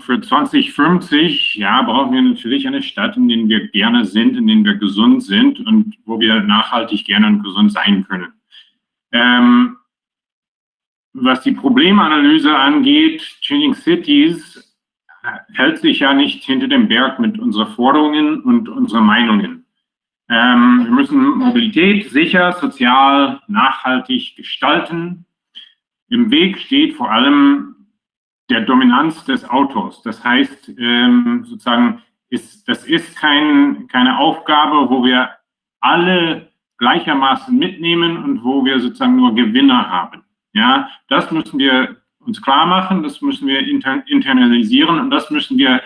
für 2050, ja, brauchen wir natürlich eine Stadt, in der wir gerne sind, in der wir gesund sind und wo wir nachhaltig gerne und gesund sein können. Ähm, was die Problemanalyse angeht, Changing Cities hält sich ja nicht hinter dem Berg mit unseren Forderungen und unseren Meinungen. Ähm, wir müssen Mobilität sicher, sozial, nachhaltig gestalten. Im Weg steht vor allem der Dominanz des Autos. Das heißt, ähm, sozusagen, ist, das ist kein, keine Aufgabe, wo wir alle gleichermaßen mitnehmen und wo wir sozusagen nur Gewinner haben. Ja, das müssen wir uns klar machen, das müssen wir inter internalisieren und das müssen wir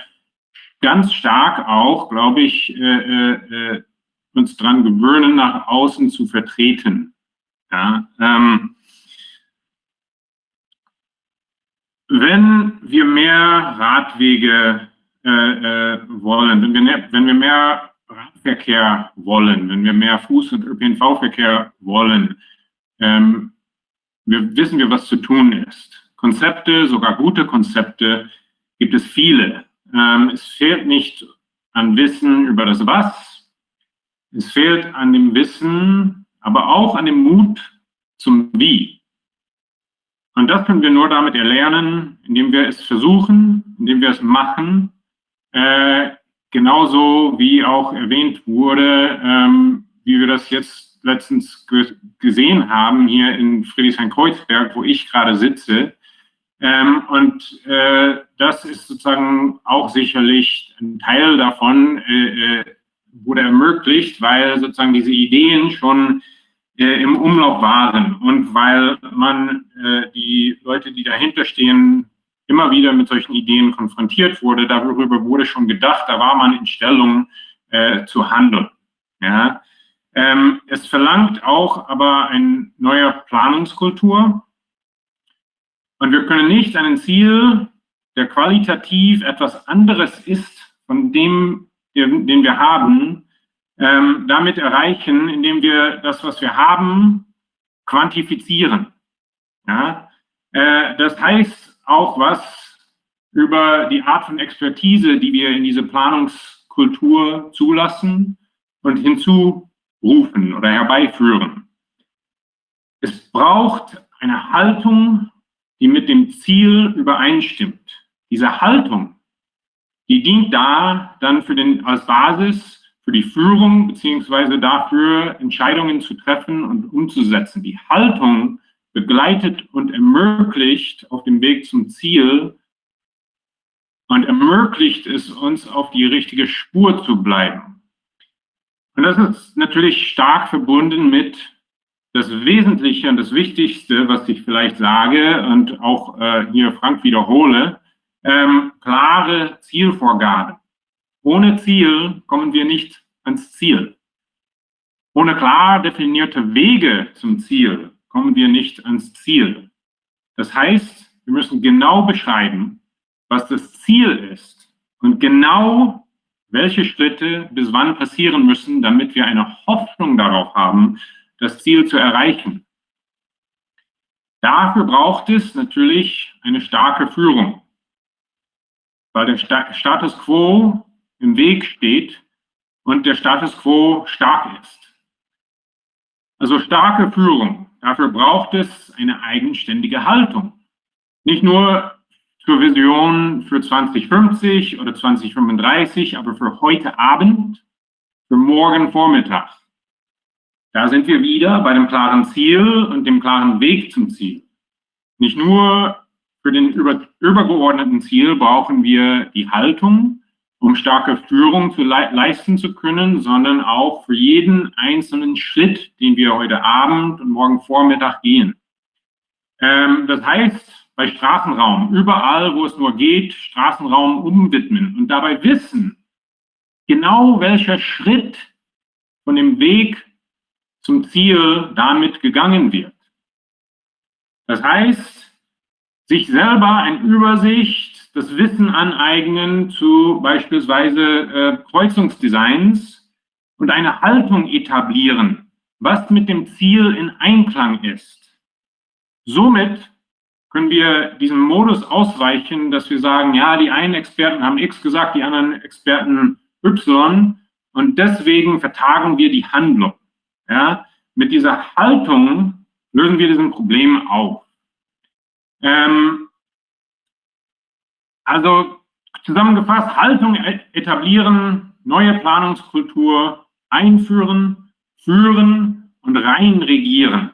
ganz stark auch, glaube ich, äh, äh, uns dran gewöhnen, nach außen zu vertreten. Ja, ähm, wenn wir mehr Radwege äh, äh, wollen, wenn wir, wenn wir mehr Radverkehr wollen, wenn wir mehr Fuß- und ÖPNV-Verkehr wollen, ähm, wir wissen wir, was zu tun ist. Konzepte, sogar gute Konzepte, gibt es viele. Ähm, es fehlt nicht an Wissen über das Was, es fehlt an dem Wissen, aber auch an dem Mut zum Wie. Und das können wir nur damit erlernen, indem wir es versuchen, indem wir es machen. Äh, genauso wie auch erwähnt wurde, ähm, wie wir das jetzt letztens ge gesehen haben hier in Friedrichshain-Kreuzberg, wo ich gerade sitze. Ähm, und äh, das ist sozusagen auch sicherlich ein Teil davon, äh, äh wurde ermöglicht, weil sozusagen diese Ideen schon äh, im Umlauf waren und weil man äh, die Leute, die dahinter stehen, immer wieder mit solchen Ideen konfrontiert wurde. Darüber wurde schon gedacht, da war man in Stellung äh, zu handeln. Ja. Ähm, es verlangt auch aber eine neue Planungskultur. Und wir können nicht ein Ziel, der qualitativ etwas anderes ist, von dem, den wir haben, ähm, damit erreichen, indem wir das, was wir haben, quantifizieren. Ja? Äh, das heißt auch was über die Art von Expertise, die wir in diese Planungskultur zulassen und hinzurufen oder herbeiführen. Es braucht eine Haltung, die mit dem Ziel übereinstimmt. Diese Haltung, die dient da dann für den, als Basis für die Führung beziehungsweise dafür Entscheidungen zu treffen und umzusetzen. Die Haltung begleitet und ermöglicht auf dem Weg zum Ziel und ermöglicht es uns, auf die richtige Spur zu bleiben. Und das ist natürlich stark verbunden mit das Wesentliche und das Wichtigste, was ich vielleicht sage und auch äh, hier Frank wiederhole, ähm, klare Zielvorgaben. Ohne Ziel kommen wir nicht ans Ziel. Ohne klar definierte Wege zum Ziel kommen wir nicht ans Ziel. Das heißt, wir müssen genau beschreiben, was das Ziel ist und genau welche Schritte bis wann passieren müssen, damit wir eine Hoffnung darauf haben, das Ziel zu erreichen. Dafür braucht es natürlich eine starke Führung, weil der Status quo im Weg steht und der Status quo stark ist. Also starke Führung. Dafür braucht es eine eigenständige Haltung. Nicht nur zur Vision für 2050 oder 2035, aber für heute Abend, für morgen Vormittag. Da sind wir wieder bei dem klaren Ziel und dem klaren Weg zum Ziel. Nicht nur für den über, übergeordneten Ziel brauchen wir die Haltung, um starke Führung zu le leisten zu können, sondern auch für jeden einzelnen Schritt, den wir heute Abend und morgen Vormittag gehen. Ähm, das heißt, bei Straßenraum, überall, wo es nur geht, Straßenraum umwidmen und dabei wissen, genau welcher Schritt von dem Weg zum Ziel damit gegangen wird. Das heißt, sich selber eine Übersicht, das Wissen aneignen zu beispielsweise äh, Kreuzungsdesigns und eine Haltung etablieren, was mit dem Ziel in Einklang ist. Somit können wir diesem Modus ausweichen, dass wir sagen, ja, die einen Experten haben X gesagt, die anderen Experten Y und deswegen vertagen wir die Handlung. Ja? Mit dieser Haltung lösen wir diesen Problem auf. Ähm, also zusammengefasst, Haltung e-, etablieren, neue Planungskultur einführen, führen und rein regieren.